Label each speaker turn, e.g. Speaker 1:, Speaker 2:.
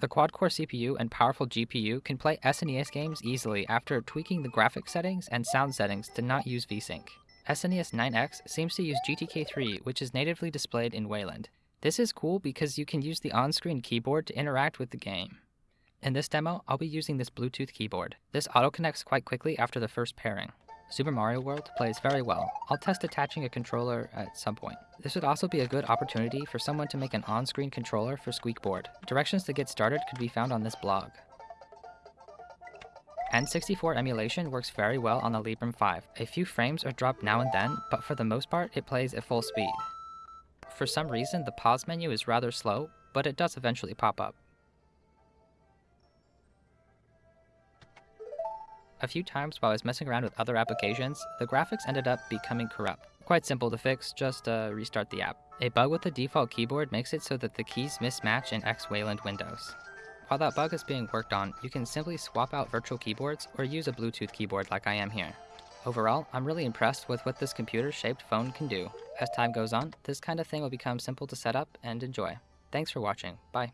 Speaker 1: The quad-core CPU and powerful GPU can play SNES games easily after tweaking the graphics settings and sound settings to not use VSync. SNES 9X seems to use GTK3, which is natively displayed in Wayland. This is cool because you can use the on-screen keyboard to interact with the game. In this demo, I'll be using this Bluetooth keyboard. This auto-connects quite quickly after the first pairing. Super Mario World plays very well. I'll test attaching a controller at some point. This would also be a good opportunity for someone to make an on-screen controller for Squeekboard. Directions to get started could be found on this blog. N64 emulation works very well on the Librem 5. A few frames are dropped now and then, but for the most part it plays at full speed. For some reason the pause menu is rather slow, but it does eventually pop up. A few times while I was messing around with other applications, the graphics ended up becoming corrupt. Quite simple to fix, just uh, restart the app. A bug with the default keyboard makes it so that the keys mismatch in X-Wayland windows. While that bug is being worked on, you can simply swap out virtual keyboards or use a Bluetooth keyboard like I am here. Overall, I'm really impressed with what this computer-shaped phone can do. As time goes on, this kind of thing will become simple to set up and enjoy. Thanks for watching. Bye.